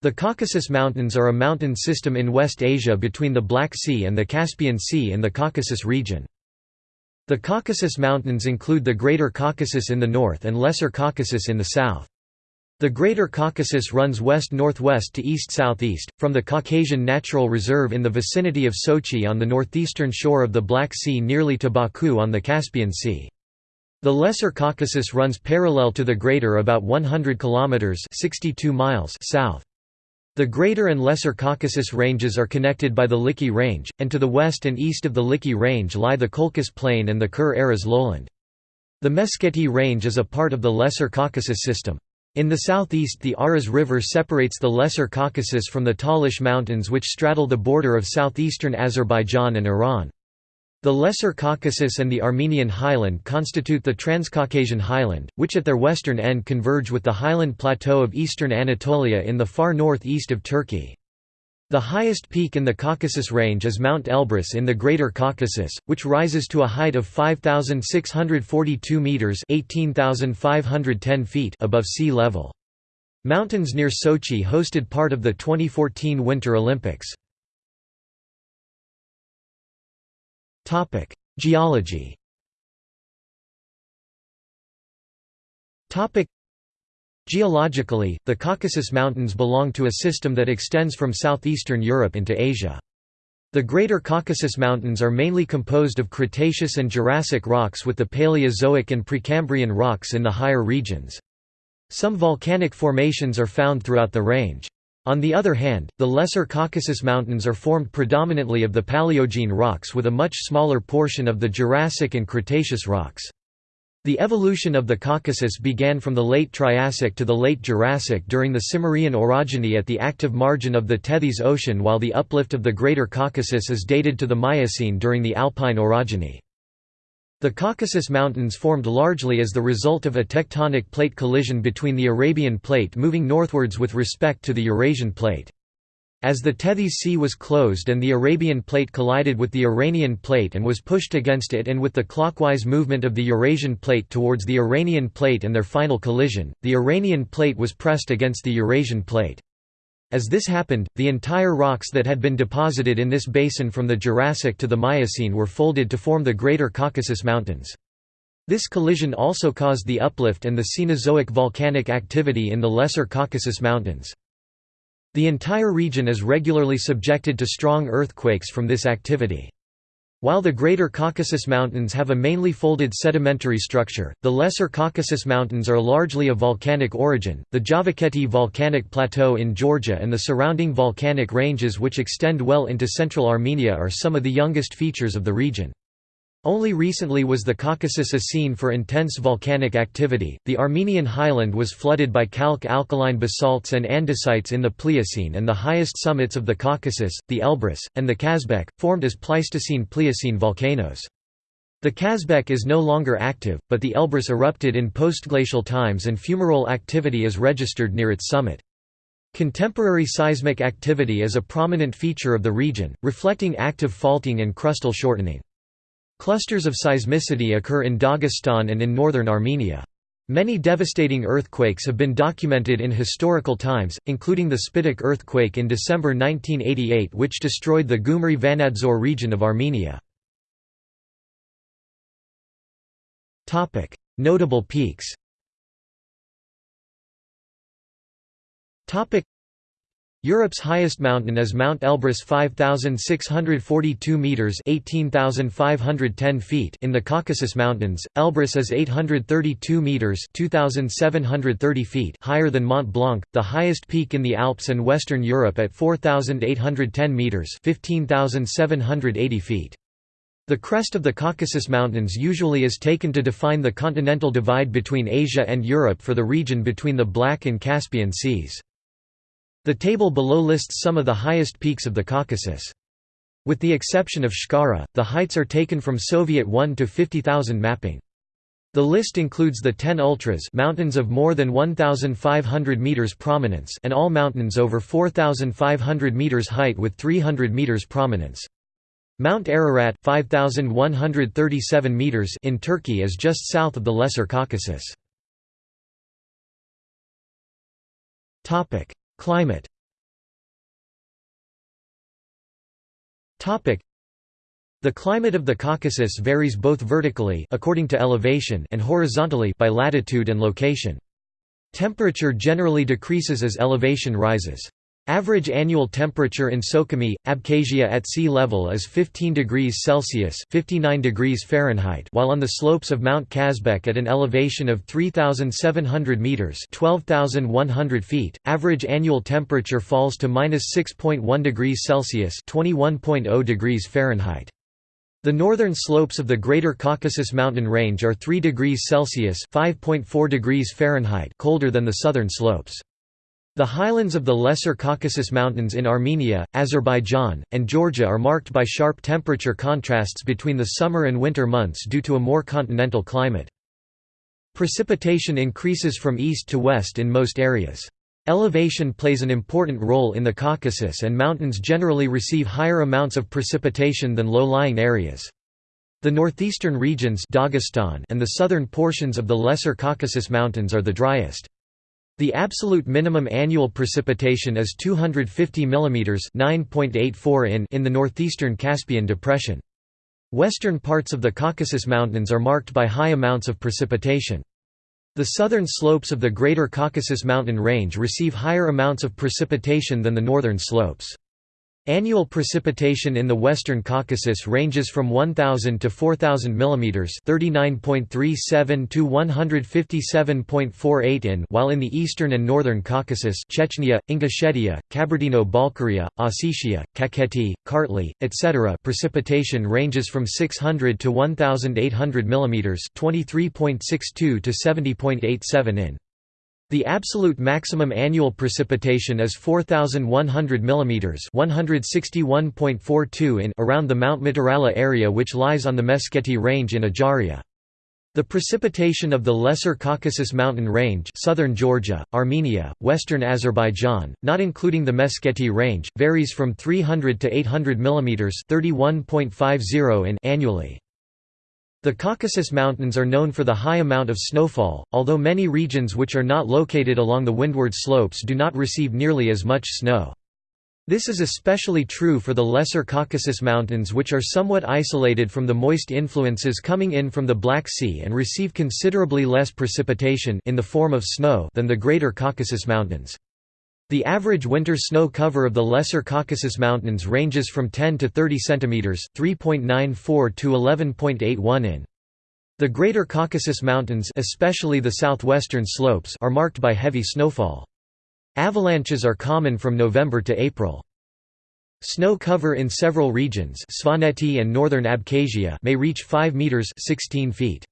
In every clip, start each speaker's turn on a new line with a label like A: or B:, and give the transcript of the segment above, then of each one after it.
A: The Caucasus Mountains are a mountain system in West Asia between the Black Sea and the Caspian Sea in the Caucasus region. The Caucasus Mountains include the Greater Caucasus in the north and Lesser Caucasus in the south. The Greater Caucasus runs west-northwest to east-southeast, from the Caucasian Natural Reserve in the vicinity of Sochi on the northeastern shore of the Black Sea nearly to Baku on the Caspian Sea. The Lesser Caucasus runs parallel to the Greater about 100 kilometers (62 miles) south. The Greater and Lesser Caucasus ranges are connected by the Likhi Range, and to the west and east of the Likhi Range lie the Colchis Plain and the Kur-Araz lowland. The Meskheti Range is a part of the Lesser Caucasus system. In the southeast the Aras River separates the Lesser Caucasus from the Talish Mountains which straddle the border of southeastern Azerbaijan and Iran. The Lesser Caucasus and the Armenian Highland constitute the Transcaucasian Highland, which at their western end converge with the highland plateau of eastern Anatolia in the far northeast of Turkey. The highest peak in the Caucasus Range is Mount Elbrus in the Greater Caucasus, which rises to a height of 5,642 metres (18,510 feet above sea level. Mountains near Sochi hosted part of the 2014 Winter Olympics. Geology Geologically, the Caucasus Mountains belong to a system that extends from southeastern Europe into Asia. The Greater Caucasus Mountains are mainly composed of Cretaceous and Jurassic rocks with the Paleozoic and Precambrian rocks in the higher regions. Some volcanic formations are found throughout the range. On the other hand, the Lesser Caucasus Mountains are formed predominantly of the Paleogene rocks with a much smaller portion of the Jurassic and Cretaceous rocks. The evolution of the Caucasus began from the late Triassic to the late Jurassic during the Cimmerian orogeny at the active margin of the Tethys Ocean while the uplift of the Greater Caucasus is dated to the Miocene during the Alpine orogeny. The Caucasus Mountains formed largely as the result of a tectonic plate collision between the Arabian Plate moving northwards with respect to the Eurasian Plate. As the Tethys Sea was closed and the Arabian Plate collided with the Iranian Plate and was pushed against it and with the clockwise movement of the Eurasian Plate towards the Iranian Plate and their final collision, the Iranian Plate was pressed against the Eurasian Plate. As this happened, the entire rocks that had been deposited in this basin from the Jurassic to the Miocene were folded to form the Greater Caucasus Mountains. This collision also caused the uplift and the Cenozoic volcanic activity in the Lesser Caucasus Mountains. The entire region is regularly subjected to strong earthquakes from this activity. While the Greater Caucasus Mountains have a mainly folded sedimentary structure, the Lesser Caucasus Mountains are largely of volcanic origin. The Javakheti volcanic plateau in Georgia and the surrounding volcanic ranges which extend well into central Armenia are some of the youngest features of the region. Only recently was the Caucasus a scene for intense volcanic activity. The Armenian highland was flooded by calc alkaline basalts and andesites in the Pliocene, and the highest summits of the Caucasus, the Elbrus, and the Kazbek, formed as Pleistocene Pliocene volcanoes. The Kazbek is no longer active, but the Elbrus erupted in postglacial times and fumarole activity is registered near its summit. Contemporary seismic activity is a prominent feature of the region, reflecting active faulting and crustal shortening. Clusters of seismicity occur in Dagestan and in northern Armenia. Many devastating earthquakes have been documented in historical times, including the Spitak earthquake in December 1988 which destroyed the Gumri-Vanadzor region of Armenia. Notable peaks Europe's highest mountain is Mount Elbrus 5642 meters (18510 feet) in the Caucasus Mountains. Elbrus is 832 meters (2730 feet) higher than Mont Blanc, the highest peak in the Alps and Western Europe at 4810 meters (15780 feet). The crest of the Caucasus Mountains usually is taken to define the continental divide between Asia and Europe for the region between the Black and Caspian Seas. The table below lists some of the highest peaks of the Caucasus. With the exception of Shkara, the heights are taken from Soviet 1 to 50,000 mapping. The list includes the 10 ultras mountains of more than 1,500 meters prominence and all mountains over 4,500 meters height with 300 meters prominence. Mount Ararat 5,137 meters in Turkey is just south of the Lesser Caucasus. Climate the climate of the Caucasus varies both vertically according to elevation and horizontally by latitude and location. Temperature generally decreases as elevation rises. Average annual temperature in Sukhumi, Abkhazia at sea level is 15 degrees Celsius (59 degrees Fahrenheit), while on the slopes of Mount Kazbek at an elevation of 3,700 meters (12,100 feet), average annual temperature falls to -6.1 degrees Celsius (21.0 degrees Fahrenheit). The northern slopes of the Greater Caucasus mountain range are 3 degrees Celsius (5.4 degrees Fahrenheit) colder than the southern slopes. The highlands of the Lesser Caucasus Mountains in Armenia, Azerbaijan, and Georgia are marked by sharp temperature contrasts between the summer and winter months due to a more continental climate. Precipitation increases from east to west in most areas. Elevation plays an important role in the Caucasus and mountains generally receive higher amounts of precipitation than low-lying areas. The northeastern regions Dagestan and the southern portions of the Lesser Caucasus Mountains are the driest. The absolute minimum annual precipitation is 250 mm (9.84 in) in the northeastern Caspian Depression. Western parts of the Caucasus Mountains are marked by high amounts of precipitation. The southern slopes of the Greater Caucasus Mountain Range receive higher amounts of precipitation than the northern slopes. Annual precipitation in the western Caucasus ranges from 1000 to 4000 mm, 39.37 to 157.48 in, while in the eastern and northern Caucasus, Chechnya, Ingushetia, Kabardino-Balkaria, Ossetia, Kakheti, Kartli, etc., precipitation ranges from 600 to 1800 mm, 23.62 to 70.87 in. The absolute maximum annual precipitation is 4100 mm, 161.42 in around the Mount Mtirala area which lies on the Meskheti range in Ajaria. The precipitation of the Lesser Caucasus Mountain Range southern Georgia, Armenia, western Azerbaijan, not including the Meskheti range, varies from 300 to 800 mm 31.50 in annually. The Caucasus Mountains are known for the high amount of snowfall, although many regions which are not located along the windward slopes do not receive nearly as much snow. This is especially true for the Lesser Caucasus Mountains which are somewhat isolated from the moist influences coming in from the Black Sea and receive considerably less precipitation in the form of snow than the Greater Caucasus Mountains. The average winter snow cover of the Lesser Caucasus Mountains ranges from 10 to 30 cm 3.94 to 11.81 in. The Greater Caucasus Mountains especially the southwestern slopes are marked by heavy snowfall. Avalanches are common from November to April. Snow cover in several regions Svaneti and northern Abkhazia may reach 5 meters 16 feet.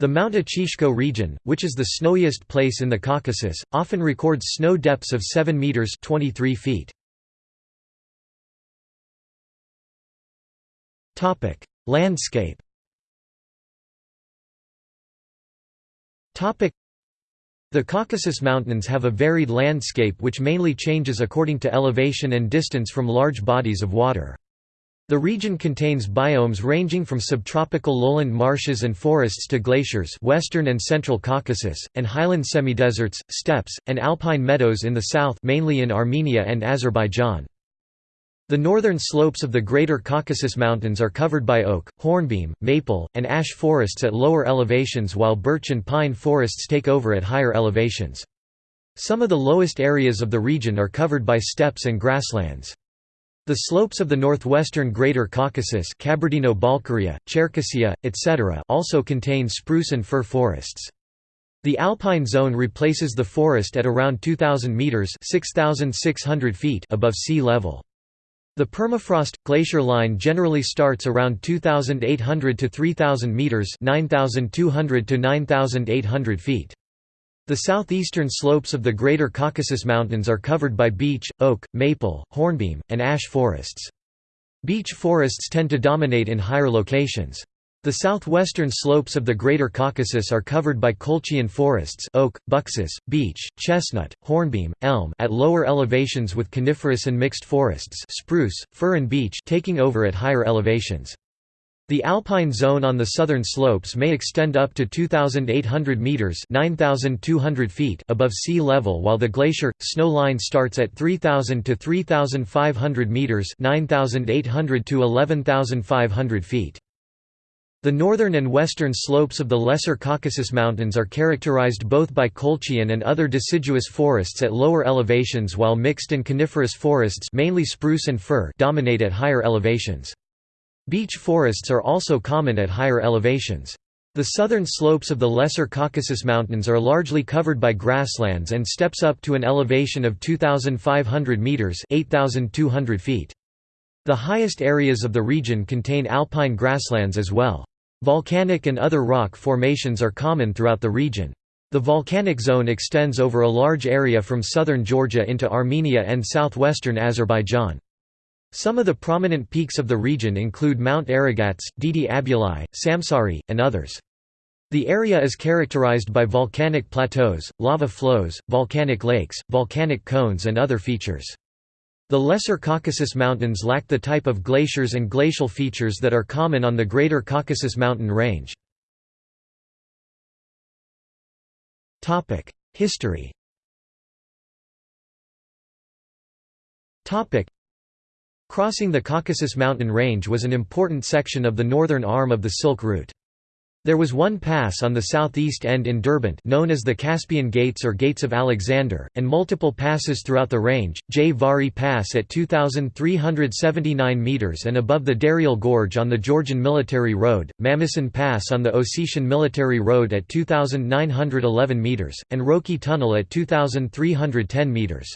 A: The Mount Achishko region, which is the snowiest place in the Caucasus, often records snow depths of 7 meters (23 feet). Topic: Landscape. Topic: The Caucasus Mountains have a varied landscape which mainly changes according to elevation and distance from large bodies of water. The region contains biomes ranging from subtropical lowland marshes and forests to glaciers western and central Caucasus, and highland semideserts, steppes, and alpine meadows in the south mainly in Armenia and Azerbaijan. The northern slopes of the Greater Caucasus Mountains are covered by oak, hornbeam, maple, and ash forests at lower elevations while birch and pine forests take over at higher elevations. Some of the lowest areas of the region are covered by steppes and grasslands. The slopes of the northwestern Greater Caucasus Kabardino-Balkaria, Cherkessia, etc. also contain spruce and fir forests. The alpine zone replaces the forest at around 2,000 metres 6,600 feet above sea level. The permafrost glacier line generally starts around 2,800 to 3,000 metres 9,200 to 9,800 feet. The southeastern slopes of the Greater Caucasus Mountains are covered by beech, oak, maple, hornbeam, and ash forests. Beech forests tend to dominate in higher locations. The southwestern slopes of the Greater Caucasus are covered by Colchian forests oak, buxus, beech, chestnut, hornbeam, elm at lower elevations with coniferous and mixed forests spruce, fir and beech taking over at higher elevations. The alpine zone on the southern slopes may extend up to 2,800 metres 9,200 feet above sea level while the glacier, snow line starts at 3,000 to 3,500 metres 9,800 to 11,500 feet. The northern and western slopes of the Lesser Caucasus Mountains are characterized both by Colchian and other deciduous forests at lower elevations while mixed and coniferous forests mainly spruce and fir dominate at higher elevations. Beech forests are also common at higher elevations. The southern slopes of the Lesser Caucasus Mountains are largely covered by grasslands and steppes up to an elevation of 2,500 metres 8,200 feet. The highest areas of the region contain alpine grasslands as well. Volcanic and other rock formations are common throughout the region. The volcanic zone extends over a large area from southern Georgia into Armenia and southwestern Azerbaijan. Some of the prominent peaks of the region include Mount Aragats, Didi Abuli, Samsari, and others. The area is characterized by volcanic plateaus, lava flows, volcanic lakes, volcanic cones and other features. The Lesser Caucasus Mountains lack the type of glaciers and glacial features that are common on the Greater Caucasus Mountain Range. History Crossing the Caucasus mountain range was an important section of the northern arm of the Silk Route. There was one pass on the southeast end in Derbent known as the Caspian Gates or Gates of Alexander, and multiple passes throughout the range, Jvari Pass at 2,379 metres and above the Darial Gorge on the Georgian Military Road, Mamison Pass on the Ossetian Military Road at 2,911 metres, and Roki Tunnel at 2,310 metres.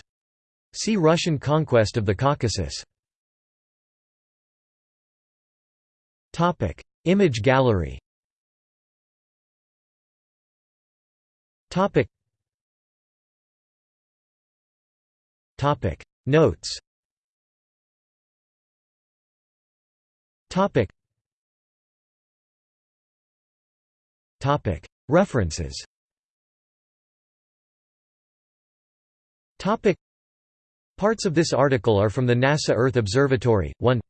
A: See Russian conquest of the Caucasus. Topic: Image gallery. Topic. Topic: Notes. Topic. Topic: References. Topic. Parts of this article are from the NASA Earth Observatory. 1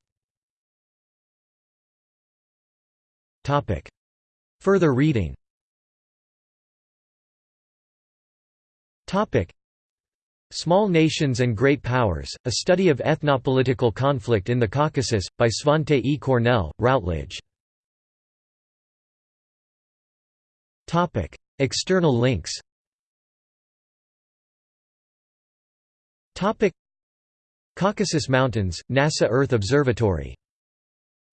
A: Further reading. Small Nations and Great Powers, A Study of Ethnopolitical Conflict in the Caucasus, by Svante E. Cornell, Routledge. External links. Caucasus Mountains, NASA Earth Observatory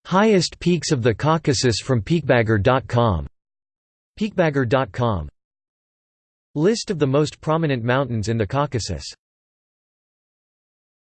A: Highest peaks of the Caucasus from peakbagger.com. Peakbagger.com List of the most prominent mountains in the Caucasus